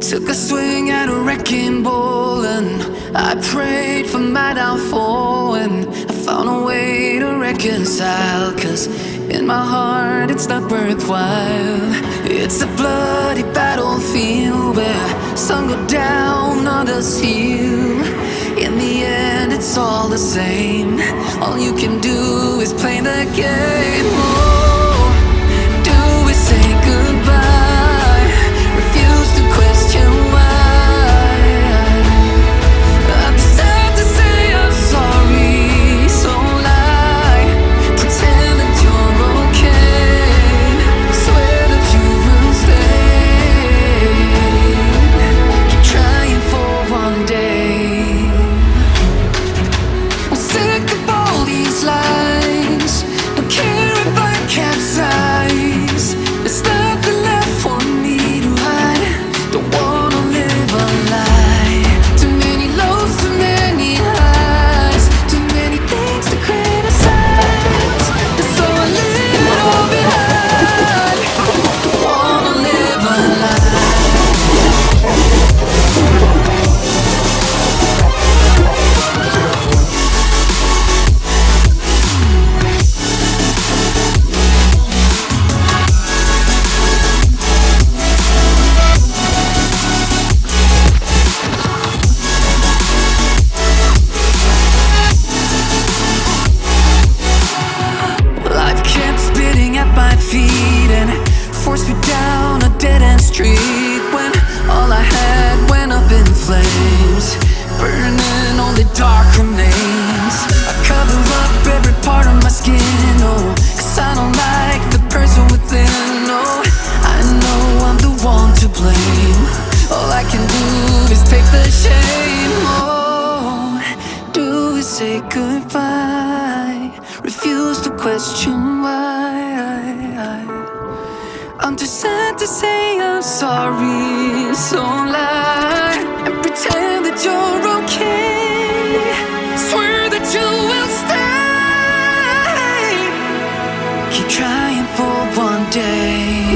Took a swing at a wrecking ball and I prayed for my downfall and I found a way to reconcile Cause in my heart it's not worthwhile. It's a bloody battlefield where some go down, others heal. In the end it's all the same. All you can do is play the game burning only dark remains. I cover up every part of my skin, oh, cause I don't like the person within, oh, I know I'm the one to blame. All I can do is take the shame, oh, do we say goodbye? Refuse to question why. I'm too sad to say I'm sorry, so lie and pretend that you're day.